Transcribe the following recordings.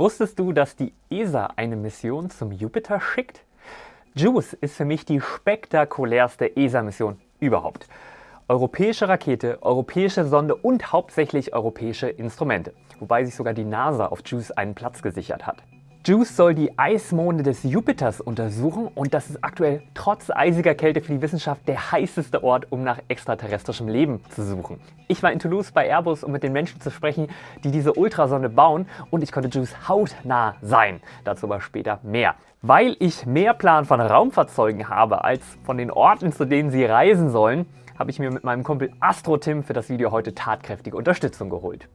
Wusstest du, dass die ESA eine Mission zum Jupiter schickt? JUICE ist für mich die spektakulärste ESA-Mission überhaupt. Europäische Rakete, europäische Sonde und hauptsächlich europäische Instrumente. Wobei sich sogar die NASA auf JUICE einen Platz gesichert hat. JUICE soll die Eismonde des Jupiters untersuchen und das ist aktuell trotz eisiger Kälte für die Wissenschaft der heißeste Ort, um nach extraterrestrischem Leben zu suchen. Ich war in Toulouse bei Airbus, um mit den Menschen zu sprechen, die diese Ultrasonde bauen und ich konnte JUICE hautnah sein. Dazu aber später mehr. Weil ich mehr Plan von Raumfahrzeugen habe als von den Orten, zu denen sie reisen sollen, habe ich mir mit meinem Kumpel Astro Tim für das Video heute tatkräftige Unterstützung geholt.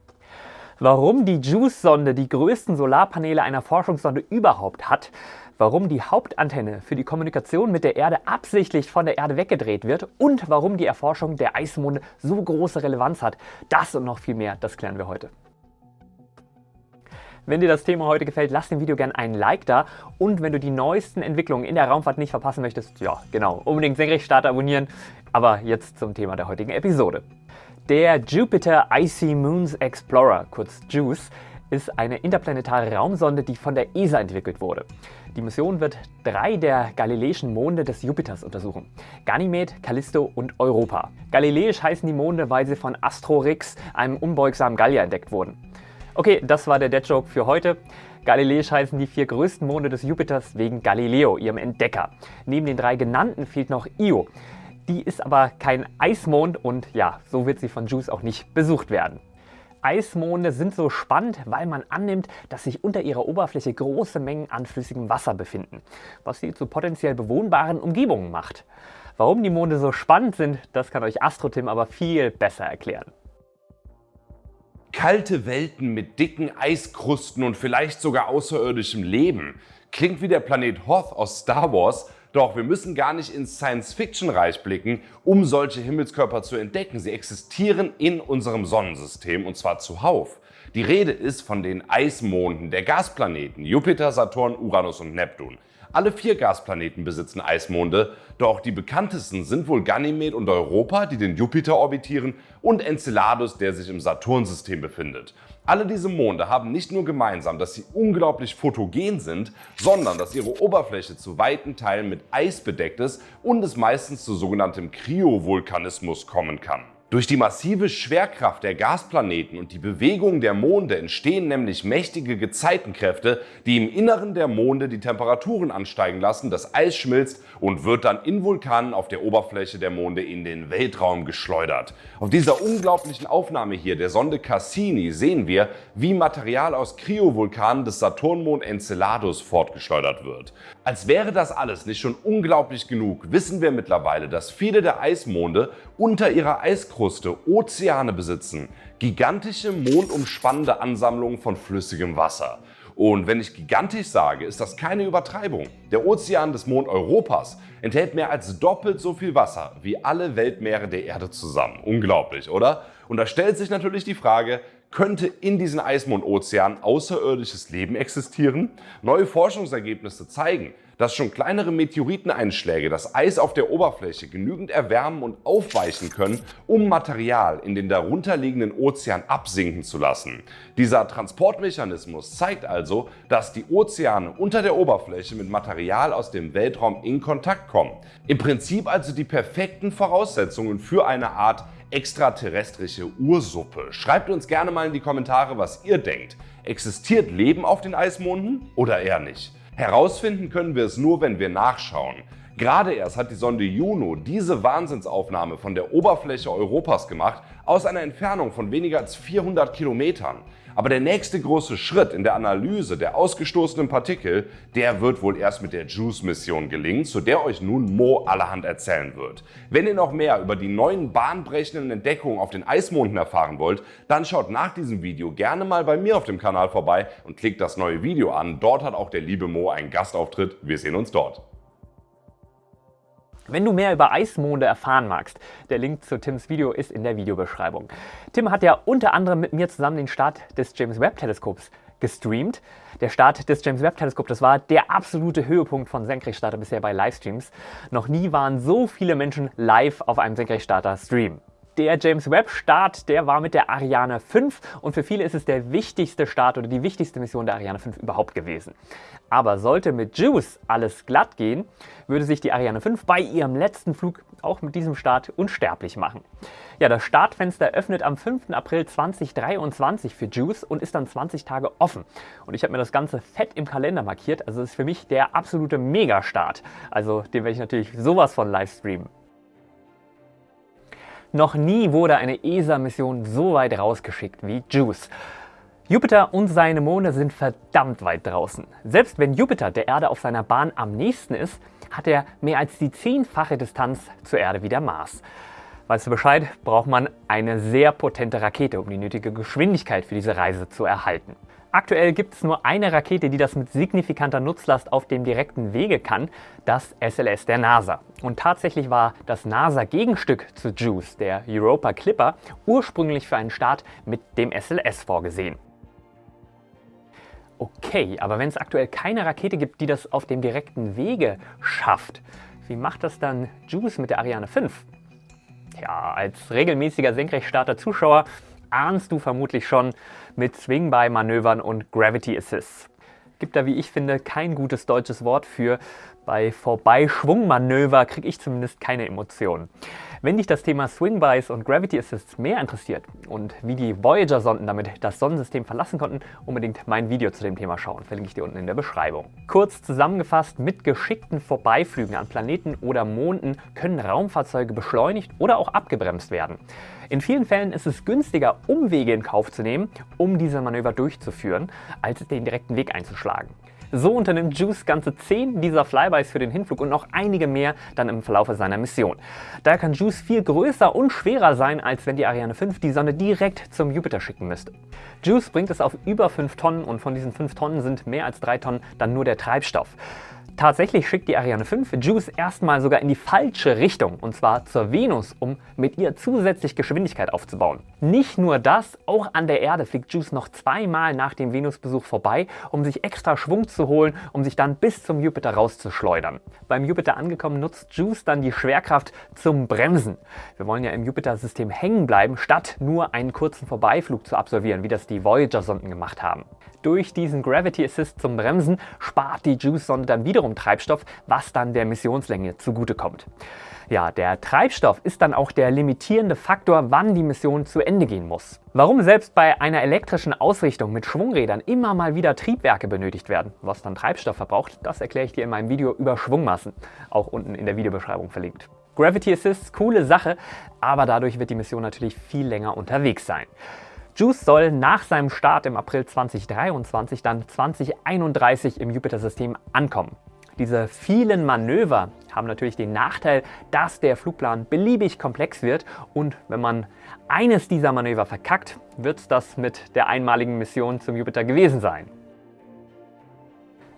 Warum die JUICE-Sonde die größten Solarpaneele einer Forschungssonde überhaupt hat, warum die Hauptantenne für die Kommunikation mit der Erde absichtlich von der Erde weggedreht wird und warum die Erforschung der Eismonde so große Relevanz hat. Das und noch viel mehr, das klären wir heute. Wenn dir das Thema heute gefällt, lass dem Video gerne einen Like da und wenn du die neuesten Entwicklungen in der Raumfahrt nicht verpassen möchtest, ja genau, unbedingt Senkrechtstarter abonnieren. Aber jetzt zum Thema der heutigen Episode. Der Jupiter Icy Moons Explorer, kurz JUICE, ist eine interplanetare Raumsonde, die von der ESA entwickelt wurde. Die Mission wird drei der galileischen Monde des Jupiters untersuchen. Ganymed, Callisto und Europa. Galileisch heißen die Monde, weil sie von Astrorix, einem unbeugsamen Gallier, entdeckt wurden. Okay, das war der Dead Joke für heute. Galileisch heißen die vier größten Monde des Jupiters wegen Galileo, ihrem Entdecker. Neben den drei genannten fehlt noch Io. Die ist aber kein Eismond und ja, so wird sie von JUICE auch nicht besucht werden. Eismonde sind so spannend, weil man annimmt, dass sich unter ihrer Oberfläche große Mengen an flüssigem Wasser befinden, was sie zu potenziell bewohnbaren Umgebungen macht. Warum die Monde so spannend sind, das kann euch AstroTim aber viel besser erklären. Kalte Welten mit dicken Eiskrusten und vielleicht sogar außerirdischem Leben. Klingt wie der Planet Hoth aus Star Wars, doch wir müssen gar nicht ins Science-Fiction-Reich blicken, um solche Himmelskörper zu entdecken. Sie existieren in unserem Sonnensystem und zwar zuhauf. Die Rede ist von den Eismonden der Gasplaneten Jupiter, Saturn, Uranus und Neptun. Alle vier Gasplaneten besitzen Eismonde, doch die bekanntesten sind wohl Ganymed und Europa, die den Jupiter orbitieren, und Enceladus, der sich im Saturnsystem befindet. Alle diese Monde haben nicht nur gemeinsam, dass sie unglaublich fotogen sind, sondern dass ihre Oberfläche zu weiten Teilen mit Eis bedeckt ist und es meistens zu sogenanntem Kryovulkanismus kommen kann. Durch die massive Schwerkraft der Gasplaneten und die Bewegung der Monde entstehen nämlich mächtige Gezeitenkräfte, die im Inneren der Monde die Temperaturen ansteigen lassen, das Eis schmilzt und wird dann in Vulkanen auf der Oberfläche der Monde in den Weltraum geschleudert. Auf dieser unglaublichen Aufnahme hier der Sonde Cassini sehen wir, wie Material aus Kryovulkanen des Saturnmond Enceladus fortgeschleudert wird. Als wäre das alles nicht schon unglaublich genug, wissen wir mittlerweile, dass viele der Eismonde unter ihrer Eiskruste Ozeane besitzen, gigantische mondumspannende Ansammlungen von flüssigem Wasser. Und wenn ich gigantisch sage, ist das keine Übertreibung. Der Ozean des Mond Europas enthält mehr als doppelt so viel Wasser wie alle Weltmeere der Erde zusammen. Unglaublich, oder? Und da stellt sich natürlich die Frage, könnte in diesen Eismondozeanen außerirdisches Leben existieren? Neue Forschungsergebnisse zeigen, dass schon kleinere Meteoriteneinschläge das Eis auf der Oberfläche genügend erwärmen und aufweichen können, um Material in den darunterliegenden Ozean absinken zu lassen. Dieser Transportmechanismus zeigt also, dass die Ozeane unter der Oberfläche mit Material aus dem Weltraum in Kontakt kommen. Im Prinzip also die perfekten Voraussetzungen für eine Art extraterrestrische Ursuppe. Schreibt uns gerne mal in die Kommentare, was ihr denkt. Existiert Leben auf den Eismonden oder eher nicht? Herausfinden können wir es nur, wenn wir nachschauen. Gerade erst hat die Sonde Juno diese Wahnsinnsaufnahme von der Oberfläche Europas gemacht, aus einer Entfernung von weniger als 400 Kilometern. Aber der nächste große Schritt in der Analyse der ausgestoßenen Partikel, der wird wohl erst mit der JUICE-Mission gelingen, zu der euch nun Mo allerhand erzählen wird. Wenn ihr noch mehr über die neuen bahnbrechenden Entdeckungen auf den Eismonden erfahren wollt, dann schaut nach diesem Video gerne mal bei mir auf dem Kanal vorbei und klickt das neue Video an. Dort hat auch der liebe Mo einen Gastauftritt. Wir sehen uns dort. Wenn du mehr über Eismonde erfahren magst, der Link zu Tims Video ist in der Videobeschreibung. Tim hat ja unter anderem mit mir zusammen den Start des James Webb Teleskops gestreamt. Der Start des James Webb Teleskops, das war der absolute Höhepunkt von Senkrechtstarter bisher bei Livestreams. Noch nie waren so viele Menschen live auf einem Senkrechtstarter Stream. Der James Webb Start, der war mit der Ariane 5 und für viele ist es der wichtigste Start oder die wichtigste Mission der Ariane 5 überhaupt gewesen. Aber sollte mit JUICE alles glatt gehen, würde sich die Ariane 5 bei ihrem letzten Flug auch mit diesem Start unsterblich machen. Ja, das Startfenster öffnet am 5. April 2023 für JUICE und ist dann 20 Tage offen. Und ich habe mir das Ganze fett im Kalender markiert, also ist für mich der absolute Megastart. Also den werde ich natürlich sowas von live streamen. Noch nie wurde eine ESA-Mission so weit rausgeschickt wie JUICE. Jupiter und seine Monde sind verdammt weit draußen. Selbst wenn Jupiter der Erde auf seiner Bahn am nächsten ist, hat er mehr als die zehnfache Distanz zur Erde wie der Mars. Weißt du Bescheid, braucht man eine sehr potente Rakete, um die nötige Geschwindigkeit für diese Reise zu erhalten. Aktuell gibt es nur eine Rakete, die das mit signifikanter Nutzlast auf dem direkten Wege kann, das SLS der NASA. Und tatsächlich war das NASA-Gegenstück zu JUICE, der Europa Clipper, ursprünglich für einen Start mit dem SLS vorgesehen. Okay, aber wenn es aktuell keine Rakete gibt, die das auf dem direkten Wege schafft, wie macht das dann JUICE mit der Ariane 5? Ja, als regelmäßiger Senkrechtstarter-Zuschauer ahnst du vermutlich schon mit Swing-By-Manövern und Gravity Assists. Gibt da, wie ich finde, kein gutes deutsches Wort für. Bei Vorbeischwungmanöver kriege ich zumindest keine Emotionen. Wenn dich das Thema Swing-Bys und Gravity Assists mehr interessiert und wie die Voyager-Sonden damit das Sonnensystem verlassen konnten, unbedingt mein Video zu dem Thema schauen. Verlinke ich dir unten in der Beschreibung. Kurz zusammengefasst, mit geschickten Vorbeiflügen an Planeten oder Monden können Raumfahrzeuge beschleunigt oder auch abgebremst werden. In vielen Fällen ist es günstiger, Umwege in Kauf zu nehmen, um diese Manöver durchzuführen, als den direkten Weg einzuschlagen. So unternimmt Juice ganze 10 dieser Flybys für den Hinflug und noch einige mehr dann im Verlauf seiner Mission. Daher kann Juice viel größer und schwerer sein, als wenn die Ariane 5 die Sonne direkt zum Jupiter schicken müsste. Juice bringt es auf über 5 Tonnen und von diesen 5 Tonnen sind mehr als 3 Tonnen dann nur der Treibstoff. Tatsächlich schickt die Ariane 5 JUICE erstmal sogar in die falsche Richtung, und zwar zur Venus, um mit ihr zusätzlich Geschwindigkeit aufzubauen. Nicht nur das, auch an der Erde fliegt JUICE noch zweimal nach dem Venusbesuch vorbei, um sich extra Schwung zu holen, um sich dann bis zum Jupiter rauszuschleudern. Beim Jupiter angekommen nutzt JUICE dann die Schwerkraft zum Bremsen. Wir wollen ja im Jupiter-System hängen bleiben, statt nur einen kurzen Vorbeiflug zu absolvieren, wie das die Voyager-Sonden gemacht haben. Durch diesen Gravity Assist zum Bremsen spart die JUICE-Sonde dann wiederum Treibstoff, was dann der Missionslänge zugutekommt. Ja, der Treibstoff ist dann auch der limitierende Faktor, wann die Mission zu Ende gehen muss. Warum selbst bei einer elektrischen Ausrichtung mit Schwungrädern immer mal wieder Triebwerke benötigt werden, was dann Treibstoff verbraucht, das erkläre ich dir in meinem Video über Schwungmassen, auch unten in der Videobeschreibung verlinkt. Gravity Assist, coole Sache, aber dadurch wird die Mission natürlich viel länger unterwegs sein. JUICE soll nach seinem Start im April 2023 dann 2031 im Jupiter-System ankommen. Diese vielen Manöver haben natürlich den Nachteil, dass der Flugplan beliebig komplex wird und wenn man eines dieser Manöver verkackt, wird das mit der einmaligen Mission zum Jupiter gewesen sein.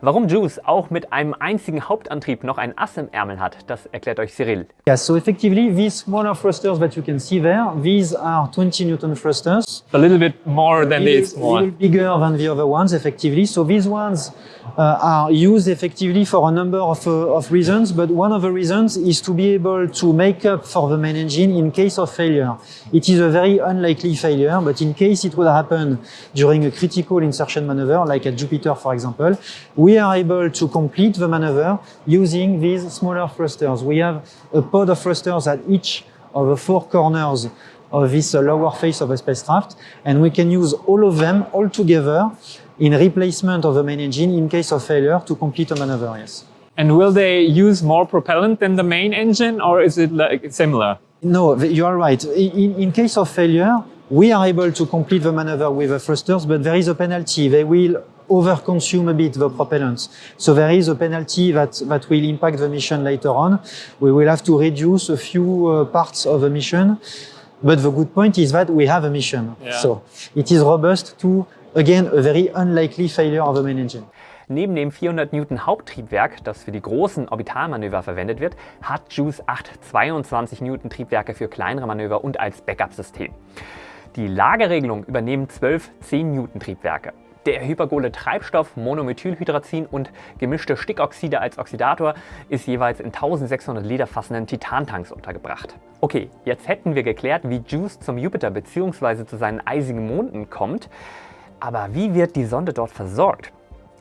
Warum Juice auch mit einem einzigen Hauptantrieb noch ein Ass im Ärmel hat, das erklärt euch Cyril. Yes, so effectively these smaller thrusters that you can see there, these are 20 Newton thrusters. A little bit more than these A little bigger than the other ones, effectively. So these ones uh, are used effectively for a number of, uh, of reasons, but one of the reasons is to be able to make up for the main engine in case of failure. It is a very unlikely failure, but in case it would happen during a critical insertion maneuver, like at Jupiter, for example, we are able to complete the maneuver using these smaller thrusters. We have a pod of thrusters at each of the four corners of this lower face of the spacecraft, and we can use all of them all together in replacement of the main engine in case of failure to complete a maneuver, yes. And will they use more propellant than the main engine, or is it like similar? No, you are right. In, in case of failure, we are able to complete the maneuver with the thrusters, but there is a penalty. They will overconsume a bit the propellants. So there is a penalty that, that will impact the mission later on. We will have to reduce a few uh, parts of the mission. But the good point is that we have a mission. Yeah. So it is robust to, again, a very unlikely failure of the main engine. Neben dem 400 Newton Haupttriebwerk, das für die großen Orbitalmanöver verwendet wird, hat JUICE 8 22 Newton Triebwerke für kleinere Manöver und als Backup-System. Die Lageregelung übernehmen 12 10 Newton Triebwerke. Der hypergole Treibstoff Monomethylhydrazin und gemischte Stickoxide als Oxidator ist jeweils in 1600 Liter fassenden Titantanks untergebracht. Okay, jetzt hätten wir geklärt, wie JUICE zum Jupiter bzw. zu seinen eisigen Monden kommt. Aber wie wird die Sonde dort versorgt?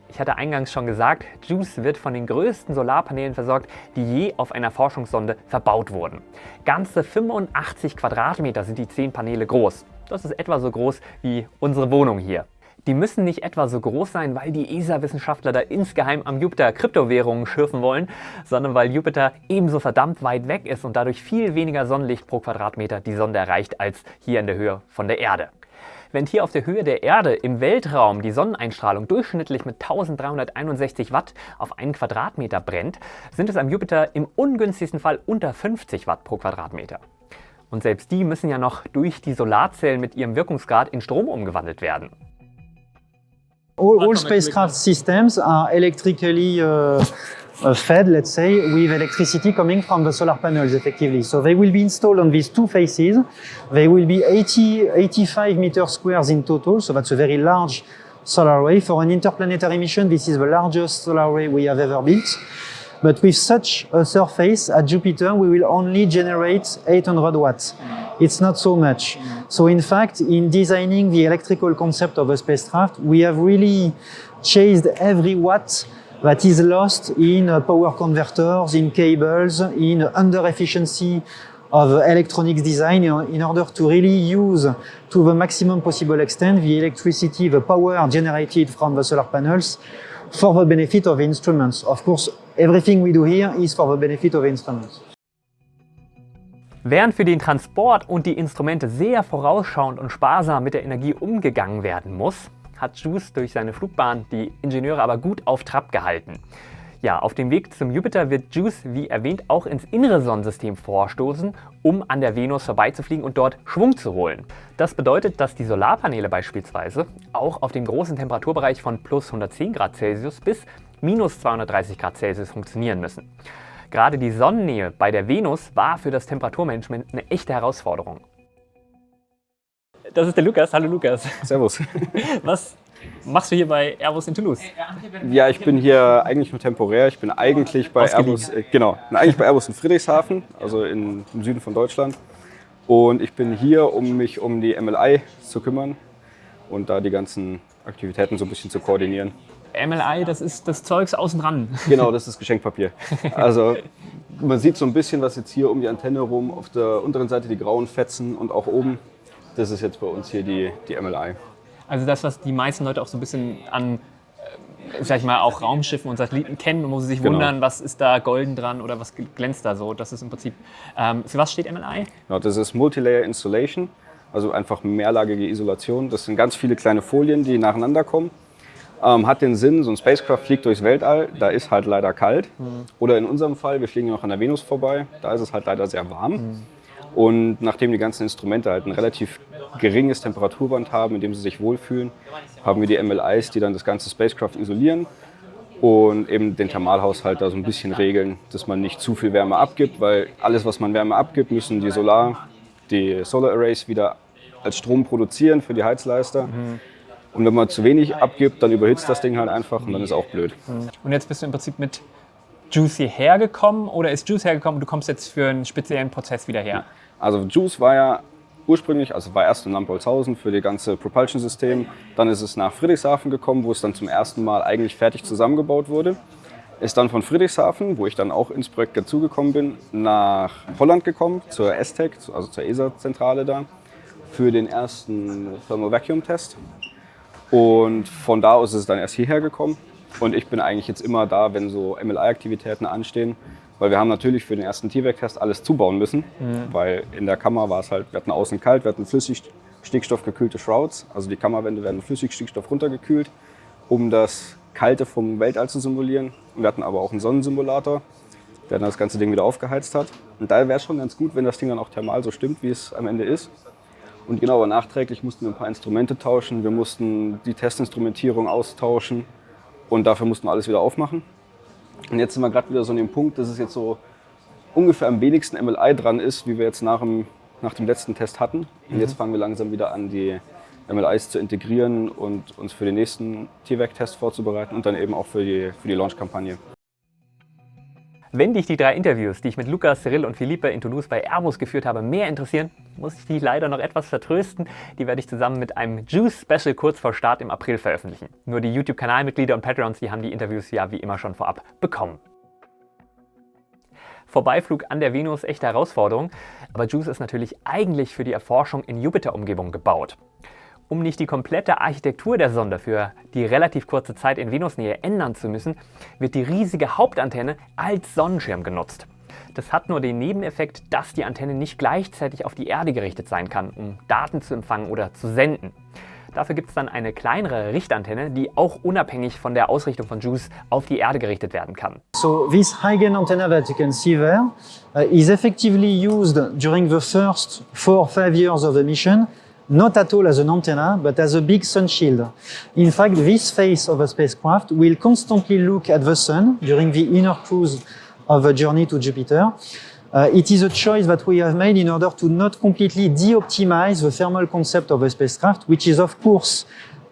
Ich hatte eingangs schon gesagt, JUICE wird von den größten Solarpanelen versorgt, die je auf einer Forschungssonde verbaut wurden. Ganze 85 Quadratmeter sind die 10 Paneele groß. Das ist etwa so groß wie unsere Wohnung hier. Die müssen nicht etwa so groß sein, weil die ESA-Wissenschaftler da insgeheim am Jupiter Kryptowährungen schürfen wollen, sondern weil Jupiter ebenso verdammt weit weg ist und dadurch viel weniger Sonnenlicht pro Quadratmeter die Sonde erreicht als hier in der Höhe von der Erde. Wenn hier auf der Höhe der Erde im Weltraum die Sonneneinstrahlung durchschnittlich mit 1361 Watt auf einen Quadratmeter brennt, sind es am Jupiter im ungünstigsten Fall unter 50 Watt pro Quadratmeter. Und selbst die müssen ja noch durch die Solarzellen mit ihrem Wirkungsgrad in Strom umgewandelt werden. All, all spacecraft systems are electrically uh, uh, fed, let's say, with electricity coming from the solar panels, effectively. So they will be installed on these two faces. They will be 80, 85 meters squares in total, so that's a very large solar array. For an interplanetary mission, this is the largest solar array we have ever built. But with such a surface at Jupiter, we will only generate 800 watts. It's not so much. So in fact, in designing the electrical concept of a spacecraft, we have really chased every watt that is lost in uh, power converters, in cables, in under efficiency of electronics design in order to really use to the maximum possible extent the electricity, the power generated from the solar panels for the benefit of the instruments. Of course, everything we do here is for the benefit of the instruments. Während für den Transport und die Instrumente sehr vorausschauend und sparsam mit der Energie umgegangen werden muss, hat JUICE durch seine Flugbahn die Ingenieure aber gut auf Trab gehalten. Ja, auf dem Weg zum Jupiter wird JUICE, wie erwähnt, auch ins innere Sonnensystem vorstoßen, um an der Venus vorbeizufliegen und dort Schwung zu holen. Das bedeutet, dass die Solarpaneele beispielsweise auch auf dem großen Temperaturbereich von plus 110 Grad Celsius bis minus 230 Grad Celsius funktionieren müssen. Gerade die Sonnennähe bei der Venus war für das Temperaturmanagement eine echte Herausforderung. Das ist der Lukas. Hallo Lukas. Servus. Was machst du hier bei Airbus in Toulouse? Ja, ich bin hier eigentlich nur temporär. Ich bin eigentlich bei. Airbus, äh, genau, eigentlich bei Airbus in Friedrichshafen, also in, im Süden von Deutschland. Und ich bin hier, um mich um die MLI zu kümmern und da die ganzen Aktivitäten so ein bisschen zu koordinieren. MLI, das ist das Zeugs außen dran. Genau, das ist Geschenkpapier. Also man sieht so ein bisschen, was jetzt hier um die Antenne rum, auf der unteren Seite die grauen Fetzen und auch oben. Das ist jetzt bei uns hier die, die MLI. Also das, was die meisten Leute auch so ein bisschen an, äh, sag ich mal, auch Raumschiffen und Satelliten kennen, wo sie sich Genau. wundern, was ist da golden dran oder was glänzt da so. Das ist im Prinzip, ähm, für was steht MLI? Genau, das ist Multilayer Installation, also einfach mehrlagige Isolation. Das sind ganz viele kleine Folien, die nacheinander kommen. Ähm, hat den Sinn, so ein Spacecraft fliegt durchs Weltall, da ist halt leider kalt. Oder in unserem Fall, wir fliegen ja noch an der Venus vorbei, da ist es halt leider sehr warm. Und nachdem die ganzen Instrumente halt ein relativ geringes Temperaturband haben, in dem sie sich wohlfühlen, haben wir die MLIs, die dann das ganze Spacecraft isolieren und eben den Thermalhaushalt da so ein bisschen regeln, dass man nicht zu viel Wärme abgibt, weil alles, was man Wärme abgibt, müssen die Solar, die Solar Arrays wieder als Strom produzieren für die Heizleister. Und wenn man zu wenig abgibt, dann überhitzt das Ding halt einfach und dann ist auch blöd. Und jetzt bist du im Prinzip mit Juice hierher gekommen oder ist Juice hergekommen und du kommst jetzt für einen speziellen Prozess wieder her? Also Juice war ja ursprünglich, also war erst in Lampolzhausen für das ganze Propulsion-System. Dann ist es nach Friedrichshafen gekommen, wo es dann zum ersten Mal eigentlich fertig zusammengebaut wurde. Ist dann von Friedrichshafen, wo ich dann auch ins Projekt dazugekommen bin, nach Holland gekommen, zur ESTEC, also zur ESA-Zentrale da, für den ersten Thermal Vacuum Test. Und von da aus ist es dann erst hierher gekommen. Und ich bin eigentlich jetzt immer da, wenn so MLI-Aktivitäten anstehen. Weil wir haben natürlich für den ersten T-Vac-Test alles zubauen müssen. Weil in der Kammer war es halt, wir hatten außen kalt, wir hatten flüssig stickstoffgekühlte Shrouds. Also die Kammerwände werden flüssig Stickstoff runtergekühlt, um das Kalte vom Weltall zu simulieren. Wir hatten aber auch einen Sonnensimulator, der dann das ganze Ding wieder aufgeheizt hat. Und da wäre es schon ganz gut, wenn das Ding dann auch thermal so stimmt, wie es am Ende ist. Und genau, aber nachträglich mussten wir ein paar Instrumente tauschen. Wir mussten die Testinstrumentierung austauschen und dafür mussten wir alles wieder aufmachen. Und jetzt sind wir gerade wieder so an dem Punkt, dass es jetzt so ungefähr am wenigsten MLI dran ist, wie wir jetzt nach dem, nach dem letzten Test hatten. Und jetzt fangen wir langsam wieder an, die MLIs zu integrieren und uns für den nächsten TVAC-Test vorzubereiten und dann eben auch für die, für die Launch-Kampagne. Wenn dich die drei Interviews, die ich mit Lukas, Cyril und Philippe in Toulouse bei Airbus geführt habe, mehr interessieren, muss ich dich leider noch etwas vertrösten. Die werde ich zusammen mit einem Juice-Special kurz vor Start im April veröffentlichen. Nur die YouTube-Kanalmitglieder und Patreons, die haben die Interviews ja wie immer schon vorab bekommen. Vorbeiflug an der Venus echte Herausforderung, aber JUICE ist natürlich eigentlich für die Erforschung in Jupiter-Umgebung gebaut. Um nicht die komplette Architektur der Sonde für die relativ kurze Zeit in Venusnähe ändern zu müssen, wird die riesige Hauptantenne als Sonnenschirm genutzt. Das hat nur den Nebeneffekt, dass die Antenne nicht gleichzeitig auf die Erde gerichtet sein kann, um Daten zu empfangen oder zu senden. Dafür gibt es dann eine kleinere Richtantenne, die auch unabhängig von der Ausrichtung von JUICE auf die Erde gerichtet werden kann. So this gain antenna that you can see there uh, is effectively used during the first four or five years of the mission not at all as an antenna, but as a big sun shield. In fact, this face of a spacecraft will constantly look at the sun during the inner cruise of a journey to Jupiter. Uh, it is a choice that we have made in order to not completely de-optimize the thermal concept of a spacecraft, which is of course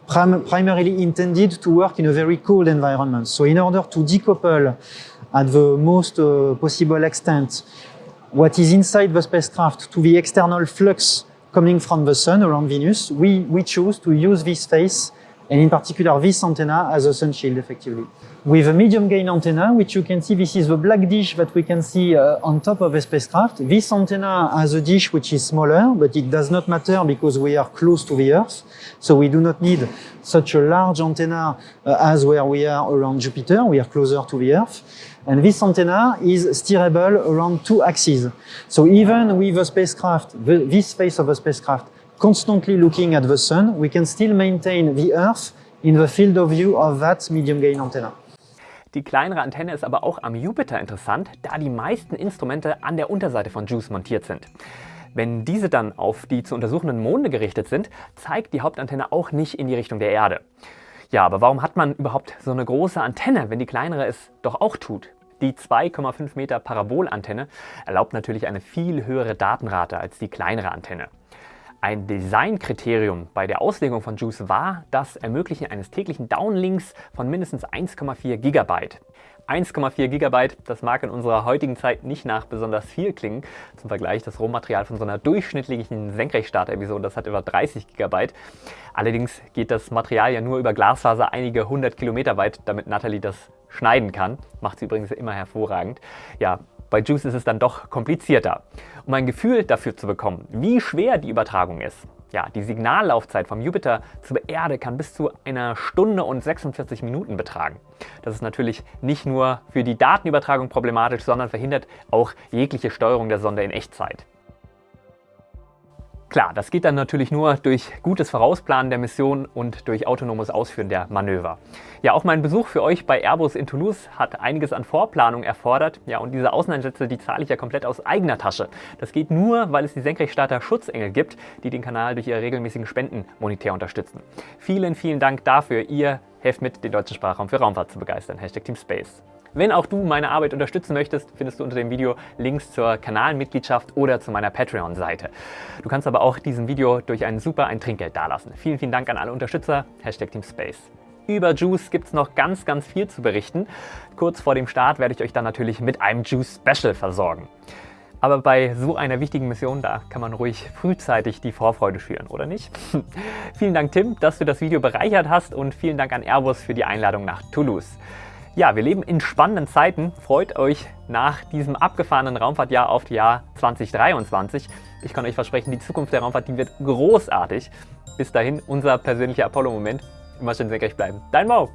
prim primarily intended to work in a very cold environment. So in order to decouple at the most uh, possible extent what is inside the spacecraft to the external flux coming from the sun around Venus, we, we choose to use this face and in particular this antenna as a sun shield effectively with a medium gain antenna, which you can see, this is the black dish that we can see uh, on top of a spacecraft. This antenna has a dish which is smaller, but it does not matter because we are close to the Earth. So we do not need such a large antenna uh, as where we are around Jupiter. We are closer to the Earth. And this antenna is steerable around two axes. So even with a spacecraft, the, this face of a spacecraft, constantly looking at the sun, we can still maintain the Earth in the field of view of that medium gain antenna. Die kleinere Antenne ist aber auch am Jupiter interessant, da die meisten Instrumente an der Unterseite von JUICE montiert sind. Wenn diese dann auf die zu untersuchenden Monde gerichtet sind, zeigt die Hauptantenne auch nicht in die Richtung der Erde. Ja, aber warum hat man überhaupt so eine große Antenne, wenn die kleinere es doch auch tut? Die 2,5 Meter Parabolantenne erlaubt natürlich eine viel höhere Datenrate als die kleinere Antenne. Ein Designkriterium bei der Auslegung von Juice war das Ermöglichen eines täglichen Downlinks von mindestens 1,4 GB. 1,4 GB, das mag in unserer heutigen Zeit nicht nach besonders viel klingen. Zum Vergleich, das Rohmaterial von so einer durchschnittlichen Senkrechtstarter-Episode, das hat über 30 GB. Allerdings geht das Material ja nur über Glasfaser einige hundert Kilometer weit, damit Natalie das schneiden kann. Macht sie übrigens immer hervorragend. Ja, bei Juice ist es dann doch komplizierter. Um ein Gefühl dafür zu bekommen, wie schwer die Übertragung ist, ja, die Signallaufzeit vom Jupiter zur Erde kann bis zu einer Stunde und 46 Minuten betragen. Das ist natürlich nicht nur für die Datenübertragung problematisch, sondern verhindert auch jegliche Steuerung der Sonde in Echtzeit. Klar, das geht dann natürlich nur durch gutes Vorausplanen der Mission und durch autonomes Ausführen der Manöver. Ja, auch mein Besuch für euch bei Airbus in Toulouse hat einiges an Vorplanung erfordert. Ja, und diese Außeneinsätze, die zahle ich ja komplett aus eigener Tasche. Das geht nur, weil es die Senkrechtstarter Schutzengel gibt, die den Kanal durch ihre regelmäßigen Spenden monetär unterstützen. Vielen, vielen Dank dafür. Ihr helft mit, den deutschen Sprachraum für Raumfahrt zu begeistern. Hashtag Team Space. Wenn auch du meine Arbeit unterstützen möchtest, findest du unter dem Video Links zur Kanalmitgliedschaft oder zu meiner Patreon-Seite. Du kannst aber auch diesem Video durch einen super ein Trinkgeld dalassen. Vielen, vielen Dank an alle Unterstützer. Hashtag Team Space. Über Juice gibt es noch ganz, ganz viel zu berichten. Kurz vor dem Start werde ich euch dann natürlich mit einem Juice Special versorgen. Aber bei so einer wichtigen Mission, da kann man ruhig frühzeitig die Vorfreude schüren, oder nicht? vielen Dank Tim, dass du das Video bereichert hast und vielen Dank an Airbus für die Einladung nach Toulouse. Ja, wir leben in spannenden Zeiten. Freut euch nach diesem abgefahrenen Raumfahrtjahr auf das Jahr 2023. Ich kann euch versprechen, die Zukunft der Raumfahrt, die wird großartig. Bis dahin, unser persönlicher Apollo-Moment. Immer schön senkrecht bleiben. Dein Mo!